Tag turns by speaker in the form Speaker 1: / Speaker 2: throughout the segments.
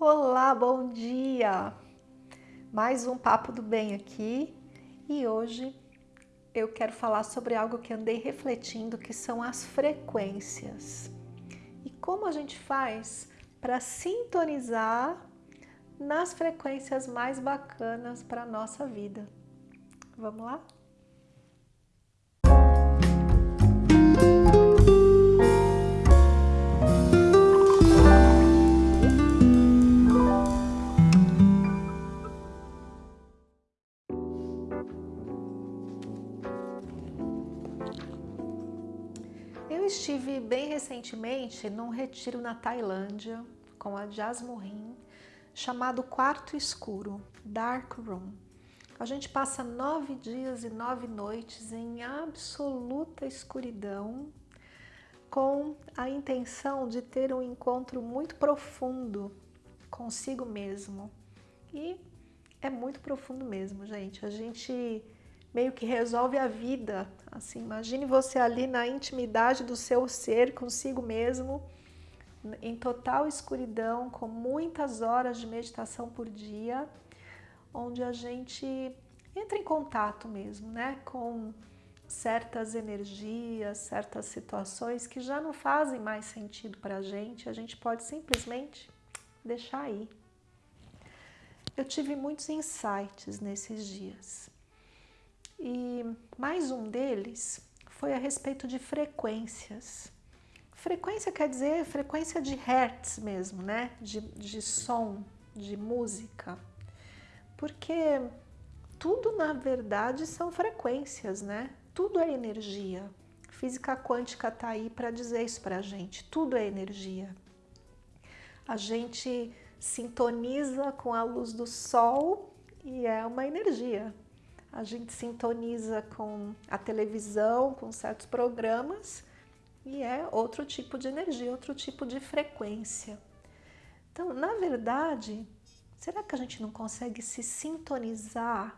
Speaker 1: Olá, bom dia! Mais um Papo do Bem aqui e hoje eu quero falar sobre algo que andei refletindo, que são as frequências. E como a gente faz para sintonizar nas frequências mais bacanas para a nossa vida. Vamos lá? Recentemente num retiro na Tailândia com a Jasmurin, chamado Quarto Escuro, Dark Room. A gente passa nove dias e nove noites em absoluta escuridão, com a intenção de ter um encontro muito profundo consigo mesmo. E é muito profundo mesmo, gente. A gente meio que resolve a vida. Assim, imagine você ali na intimidade do seu ser consigo mesmo, em total escuridão, com muitas horas de meditação por dia, onde a gente entra em contato mesmo, né, com certas energias, certas situações que já não fazem mais sentido para a gente, a gente pode simplesmente deixar aí. Eu tive muitos insights nesses dias. E mais um deles foi a respeito de frequências. Frequência quer dizer frequência de hertz mesmo, né? De, de som, de música. Porque tudo na verdade são frequências, né? Tudo é energia. Física quântica está aí para dizer isso para a gente. Tudo é energia. A gente sintoniza com a luz do sol e é uma energia a gente sintoniza com a televisão, com certos programas e é outro tipo de energia, outro tipo de frequência. Então, na verdade, será que a gente não consegue se sintonizar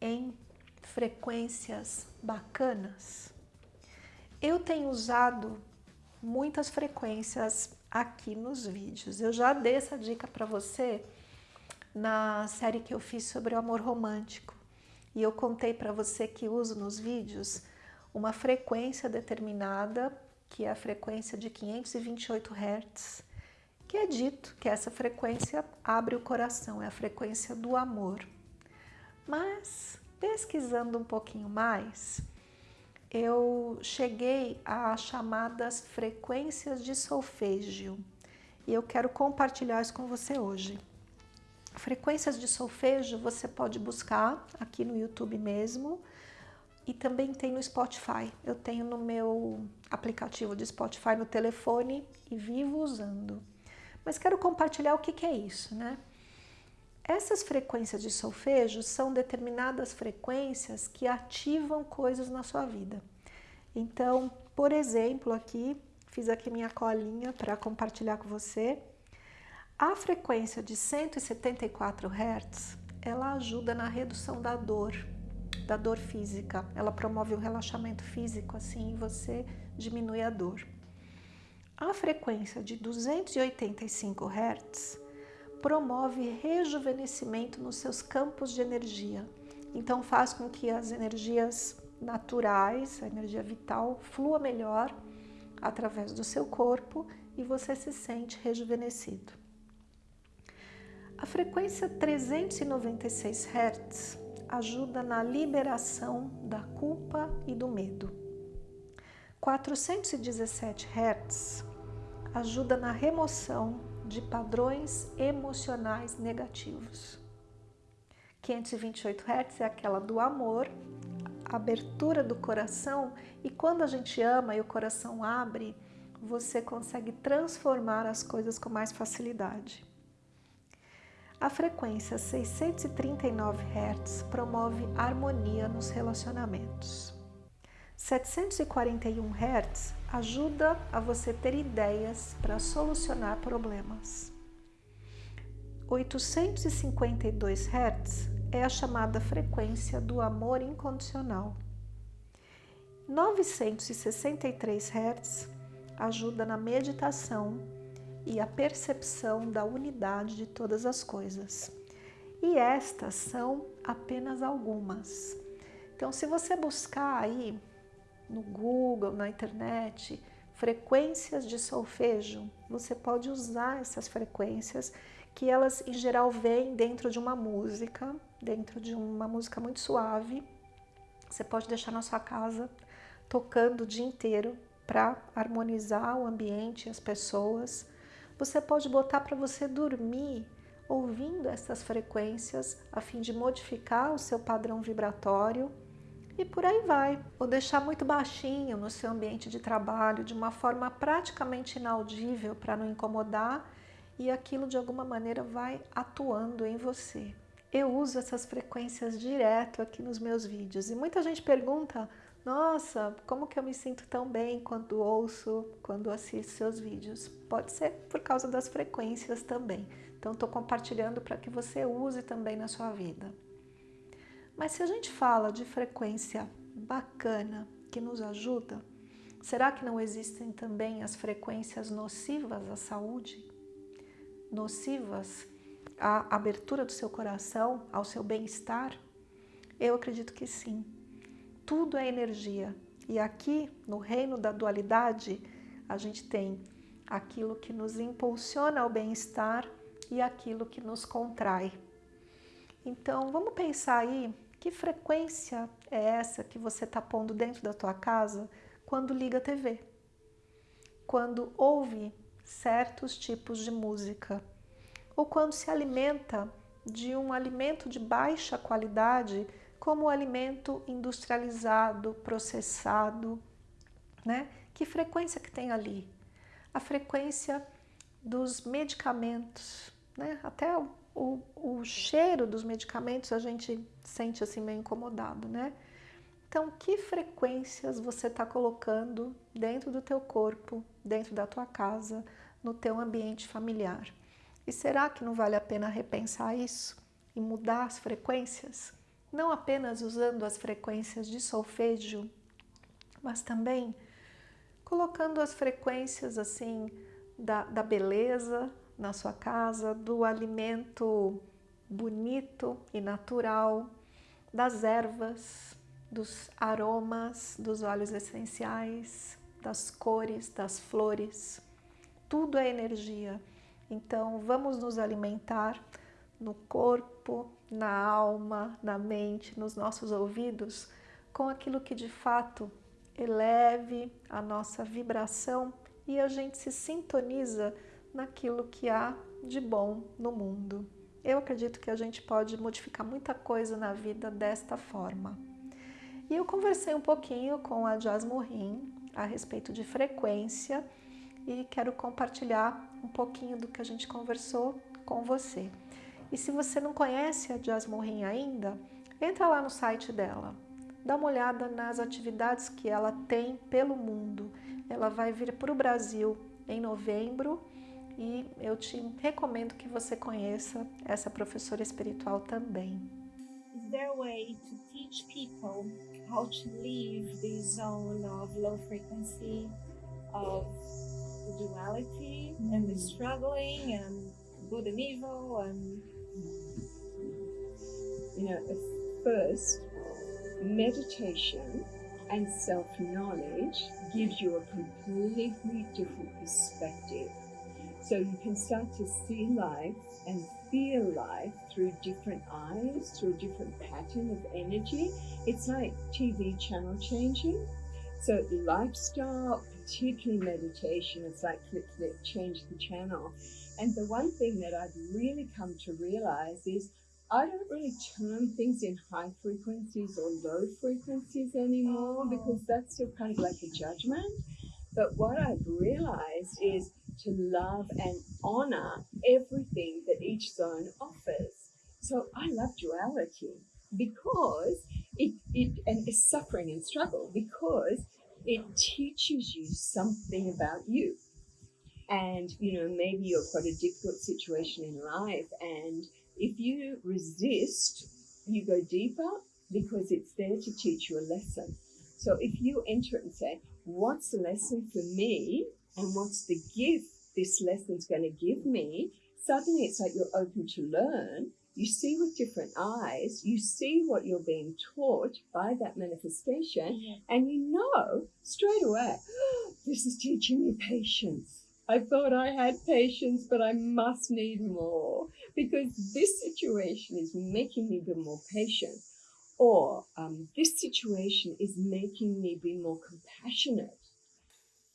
Speaker 1: em frequências bacanas? Eu tenho usado muitas frequências aqui nos vídeos. Eu já dei essa dica para você na série que eu fiz sobre o amor romântico. E eu contei para você que uso nos vídeos uma frequência determinada, que é a frequência de 528 Hz, que é dito que essa frequência abre o coração, é a frequência do amor. Mas, pesquisando um pouquinho mais, eu cheguei a chamadas frequências de solfégio e eu quero compartilhar isso com você hoje. Frequências de solfejo você pode buscar aqui no YouTube mesmo e também tem no Spotify. Eu tenho no meu aplicativo de Spotify no telefone e vivo usando. Mas quero compartilhar o que, que é isso, né? Essas frequências de solfejo são determinadas frequências que ativam coisas na sua vida. Então, por exemplo, aqui, fiz aqui minha colinha para compartilhar com você. A frequência de 174 Hz, ela ajuda na redução da dor, da dor física. Ela promove o relaxamento físico, assim você diminui a dor. A frequência de 285 Hz promove rejuvenescimento nos seus campos de energia. Então faz com que as energias naturais, a energia vital, flua melhor através do seu corpo e você se sente rejuvenescido. A frequência 396 Hz ajuda na liberação da culpa e do medo. 417 Hz ajuda na remoção de padrões emocionais negativos. 528 Hz é aquela do amor, abertura do coração e quando a gente ama e o coração abre, você consegue transformar as coisas com mais facilidade. A frequência 639 Hz promove harmonia nos relacionamentos. 741 Hz ajuda a você ter ideias para solucionar problemas. 852 Hz é a chamada frequência do amor incondicional. 963 Hz ajuda na meditação e a percepção da unidade de todas as coisas. E estas são apenas algumas. Então, se você buscar aí no Google, na internet, frequências de solfejo, você pode usar essas frequências que elas em geral vêm dentro de uma música, dentro de uma música muito suave. Você pode deixar na sua casa tocando o dia inteiro para harmonizar o ambiente as pessoas. Você pode botar para você dormir ouvindo essas frequências a fim de modificar o seu padrão vibratório e por aí vai. Ou deixar muito baixinho no seu ambiente de trabalho, de uma forma praticamente inaudível para não incomodar e aquilo de alguma maneira vai atuando em você. Eu uso essas frequências direto aqui nos meus vídeos e muita gente pergunta nossa, como que eu me sinto tão bem quando ouço, quando assisto seus vídeos? Pode ser por causa das frequências também. Então, estou compartilhando para que você use também na sua vida. Mas se a gente fala de frequência bacana que nos ajuda, será que não existem também as frequências nocivas à saúde? Nocivas à abertura do seu coração, ao seu bem-estar? Eu acredito que sim tudo é energia. E aqui, no reino da dualidade, a gente tem aquilo que nos impulsiona ao bem-estar e aquilo que nos contrai. Então, vamos pensar aí que frequência é essa que você está pondo dentro da tua casa quando liga a TV, quando ouve certos tipos de música, ou quando se alimenta de um alimento de baixa qualidade como alimento industrializado, processado, né? Que frequência que tem ali? A frequência dos medicamentos, né? Até o, o, o cheiro dos medicamentos a gente sente assim meio incomodado, né? Então, que frequências você está colocando dentro do teu corpo, dentro da tua casa, no teu ambiente familiar? E será que não vale a pena repensar isso e mudar as frequências? Não apenas usando as frequências de solfejo, mas também colocando as frequências assim da, da beleza na sua casa, do alimento bonito e natural, das ervas, dos aromas, dos óleos essenciais, das cores, das flores. Tudo é energia. Então, vamos nos alimentar no corpo, na alma, na mente, nos nossos ouvidos, com aquilo que de fato eleve a nossa vibração e a gente se sintoniza naquilo que há de bom no mundo. Eu acredito que a gente pode modificar muita coisa na vida desta forma. E eu conversei um pouquinho com a Jasmorin a respeito de frequência e quero compartilhar um pouquinho do que a gente conversou com você. E se você não conhece a Jasmine ainda, entra lá no site dela, dá uma olhada nas atividades que ela tem pelo mundo. Ela vai vir para o Brasil em novembro e eu te recomendo que você conheça essa professora espiritual também.
Speaker 2: Is there a way to teach people how to leave the zone of low frequency, of duality and the struggling and good and evil and
Speaker 3: you know, first, meditation and self-knowledge gives you a completely different perspective. So you can start to see life and feel life through different eyes, through a different pattern of energy. It's like TV channel changing. So lifestyle, particularly meditation, it's like flip, flip, change the channel. And the one thing that I've really come to realize is I don't really term things in high frequencies or low frequencies anymore oh. because that's still kind of like a judgment. But what I've realized is to love and honor everything that each zone offers. So I love duality because it, it and it's suffering and struggle because it teaches you something about you. And you know, maybe you've got a difficult situation in life and if you resist, you go deeper because it's there to teach you a lesson. So if you enter it and say, what's the lesson for me and what's the gift this lesson's going to give me, suddenly it's like you're open to learn. You see with different eyes, you see what you're being taught by that manifestation,
Speaker 2: Yeah.
Speaker 3: and you know straight away, this is teaching me patience. I thought I had patience, but I must need more because this situation is making me be more patient. Or um, this situation is making me be more compassionate.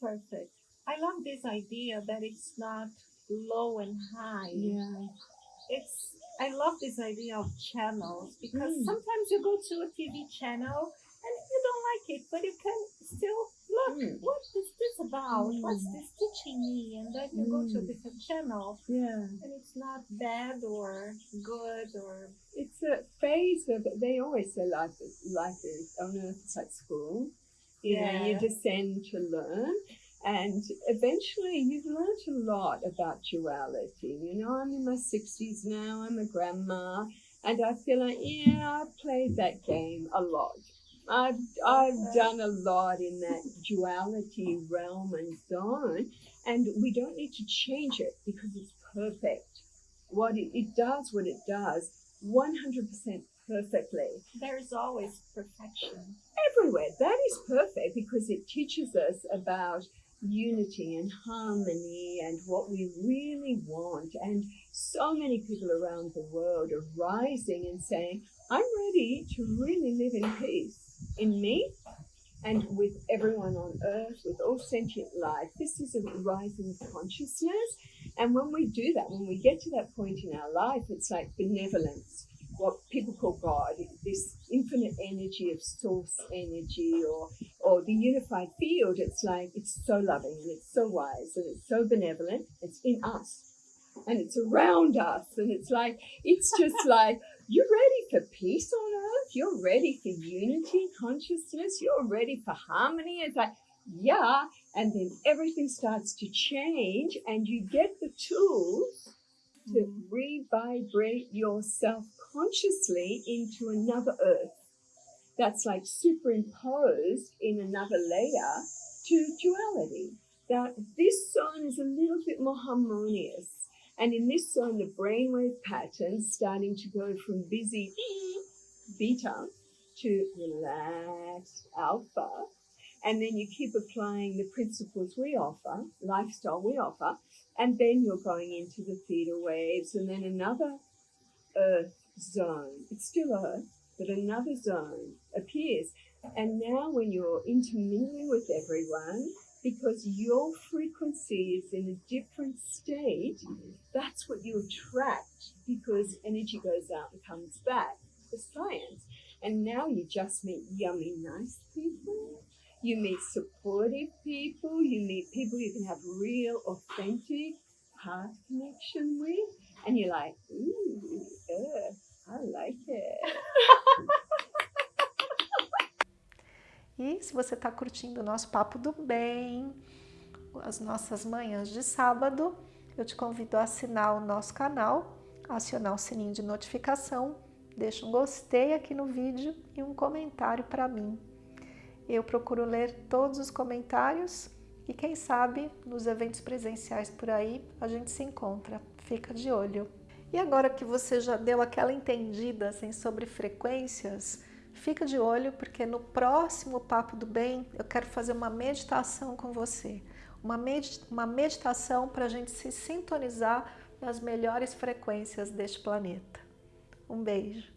Speaker 2: Perfect. I love this idea that it's not low and high.
Speaker 3: Yeah.
Speaker 2: It's I love this idea of channels because
Speaker 3: Mm.
Speaker 2: sometimes you go to a TV channel and you don't like it, but you can still look
Speaker 3: Mm.
Speaker 2: what is this about? What's
Speaker 3: Mm.
Speaker 2: this teaching me? And then you go to a
Speaker 3: Mm.
Speaker 2: different channel
Speaker 3: Yeah.
Speaker 2: and it's not bad or good or
Speaker 3: It's a phase of, they always say life is, life is on earth, it's like school. You know, you
Speaker 2: Yeah.
Speaker 3: descend to learn. And eventually you've learned a lot about duality. You know, I'm in my 60s now, I'm a grandma, and I feel like, yeah, I've played that game a lot. I've, I've done a lot in that duality realm and zone, and we don't need to change it because it's perfect. What it, it does, what it does, 100% perfectly
Speaker 2: there's always perfection.
Speaker 3: everywhere. That is perfect because it teaches us about unity and harmony and what we really want. And so many people around the world are rising and saying, I'm ready to really live in peace in me and with everyone on earth, with all sentient life. This is a rising consciousness. And when we do that, when we get to that point in our life, it's like benevolence what people call God, this infinite energy of source energy or or the unified field, it's like it's so loving and it's so wise and it's so benevolent. It's in us and it's around us and it's like it's just like you're ready for peace on earth, you're ready for unity, consciousness, you're ready for harmony. It's like yeah, and then everything starts to change and you get the tools to mm. re-vibrate yourself consciously into another earth that's like superimposed in another layer to duality. That this zone is a little bit more harmonious. And in this zone, the brainwave patterns starting to go from busy beta to relaxed alpha. And then you keep applying the principles we offer, lifestyle we offer, and then you're going into the theta waves and then another earth zone. It's still earth, but another zone appears. And now when you're intermingling with everyone, because your frequency is in a different state, that's what you attract because energy goes out and comes back for science. And now you just meet yummy, nice people. You meet supportive people. You meet people you can have real, authentic heart connection with. And you're like, ooh, earth, I like it.
Speaker 1: E se você está curtindo o nosso Papo do Bem, as nossas manhãs de sábado, eu te convido a assinar o nosso canal, acionar o sininho de notificação, deixa um gostei aqui no vídeo e um comentário para mim. Eu procuro ler todos os comentários e quem sabe nos eventos presenciais por aí a gente se encontra. Fica de olho. E agora que você já deu aquela entendida assim, sobre frequências, fica de olho porque no próximo Papo do Bem eu quero fazer uma meditação com você. Uma, med uma meditação para a gente se sintonizar nas melhores frequências deste planeta. Um beijo!